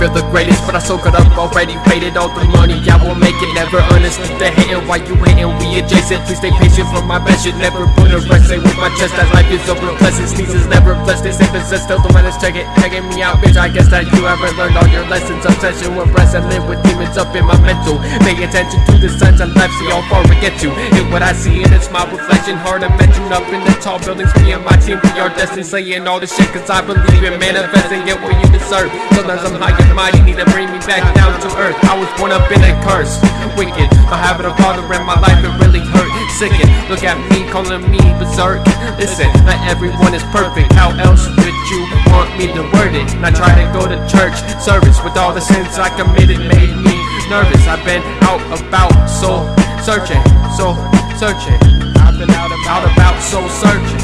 feel the greatest, but I soak it up already. Rated all the money, I will make it. Never understood the hating, why you hating? We adjacent. Please stay patient for my best. Should never put a rest. Say with my chest that life is over. Blessed sneezes never blessed. They say possessed. Still the that's check it, checking me out, bitch. I guess that you haven't learned all your lessons. Obsession with breasts. and live with demons up in my mental. Pay attention to the signs of life, see how far we get to. Hit what I see, and it's my reflection. Hard mention up in the tall buildings. Me and my team, we are destined. Saying all this shit, cause I believe in manifesting. Get what you deserve. Sometimes I'm high and mighty, need to bring me back down to earth. I was born up in a curse. Wicked, my a father in my life, it really hurt. Sickened, look at me, calling me berserk. Listen, not everyone is perfect. How else would you want me to word it? And I try to go to church service with all the sins I committed, made me nervous. I've been out about, so searching, so searching. I've been out about, out about, so searching.